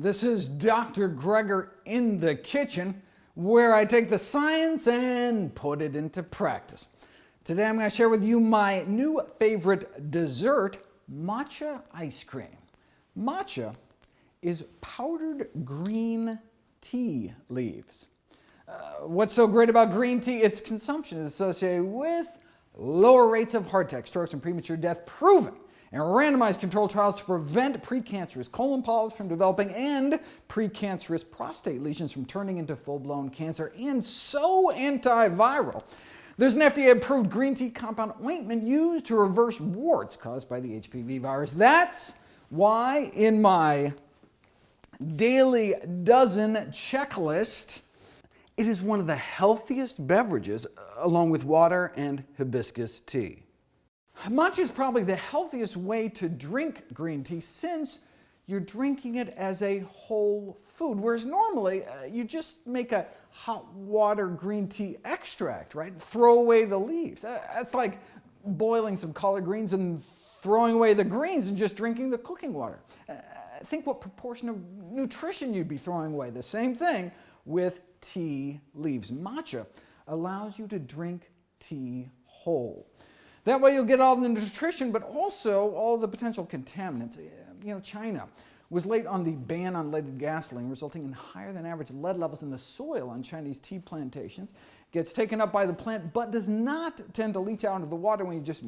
This is Dr. Greger in the kitchen, where I take the science and put it into practice. Today I'm going to share with you my new favorite dessert, matcha ice cream. Matcha is powdered green tea leaves. Uh, what's so great about green tea? Its consumption is associated with lower rates of heart attack, strokes, and premature death, proven and randomized controlled trials to prevent precancerous colon polyps from developing and precancerous prostate lesions from turning into full-blown cancer, and so antiviral. There's an FDA-approved green tea compound ointment used to reverse warts caused by the HPV virus. That's why in my daily dozen checklist, it is one of the healthiest beverages along with water and hibiscus tea. Matcha is probably the healthiest way to drink green tea since you're drinking it as a whole food, whereas normally uh, you just make a hot water green tea extract, right? Throw away the leaves. Uh, that's like boiling some collard greens and throwing away the greens and just drinking the cooking water. Uh, think what proportion of nutrition you'd be throwing away. The same thing with tea leaves. Matcha allows you to drink tea whole. That way you'll get all the nutrition, but also all the potential contaminants. You know, China was late on the ban on leaded gasoline, resulting in higher than average lead levels in the soil on Chinese tea plantations. Gets taken up by the plant, but does not tend to leach out into the water when you just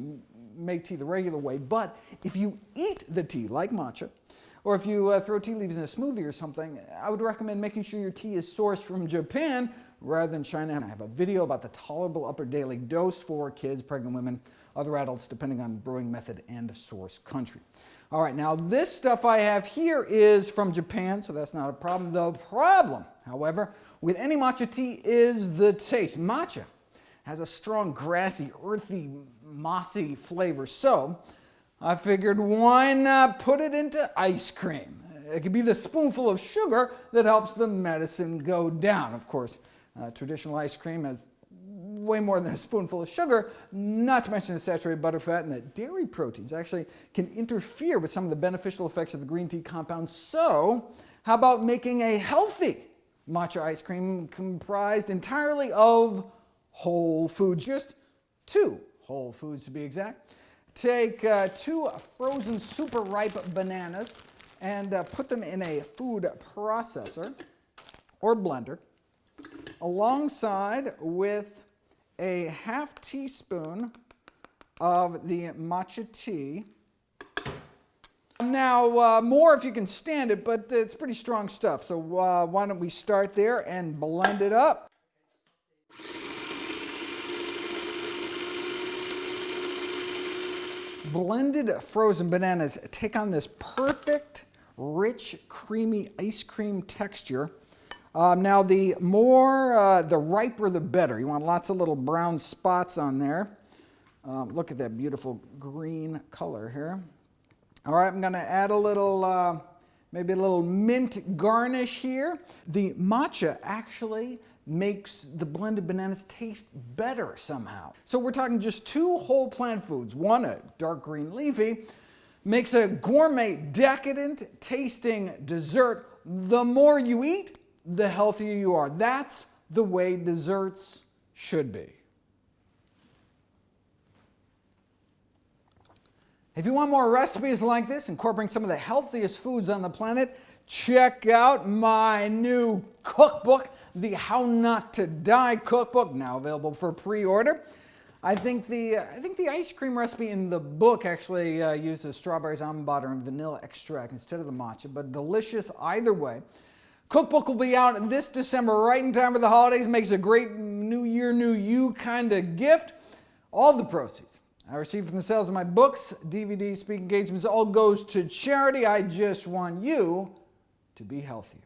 make tea the regular way. But if you eat the tea, like matcha, or if you uh, throw tea leaves in a smoothie or something, I would recommend making sure your tea is sourced from Japan rather than China. And I have a video about the tolerable upper daily dose for kids, pregnant women, other adults, depending on brewing method and source country. All right, now this stuff I have here is from Japan, so that's not a problem. The problem, however, with any matcha tea is the taste. Matcha has a strong, grassy, earthy, mossy flavor, so I figured why not put it into ice cream? It could be the spoonful of sugar that helps the medicine go down. Of course, uh, traditional ice cream has way more than a spoonful of sugar, not to mention the saturated butter fat and the dairy proteins actually can interfere with some of the beneficial effects of the green tea compound. So how about making a healthy matcha ice cream comprised entirely of whole foods, just two whole foods to be exact. Take uh, two frozen super ripe bananas and uh, put them in a food processor or blender alongside with a half teaspoon of the matcha tea. Now, uh, more if you can stand it, but it's pretty strong stuff. So uh, why don't we start there and blend it up. blended frozen bananas take on this perfect, rich, creamy ice cream texture. Um, now the more, uh, the riper the better. You want lots of little brown spots on there. Um, look at that beautiful green color here. All right, I'm going to add a little, uh, maybe a little mint garnish here. The matcha actually makes the blended bananas taste better somehow. So we're talking just two whole plant foods, one a dark green leafy, makes a gourmet, decadent tasting dessert. The more you eat, the healthier you are. That's the way desserts should be. If you want more recipes like this, incorporating some of the healthiest foods on the planet, check out my new cookbook, the How Not to Die cookbook, now available for pre-order. I think the I think the ice cream recipe in the book actually uh, uses strawberries, almond butter, and vanilla extract instead of the matcha, but delicious either way. Cookbook will be out this December, right in time for the holidays. Makes a great New Year, New You kind of gift. All the proceeds I receive from the sales of my books, DVDs, speaking engagements, all goes to charity. I just want you to be healthier.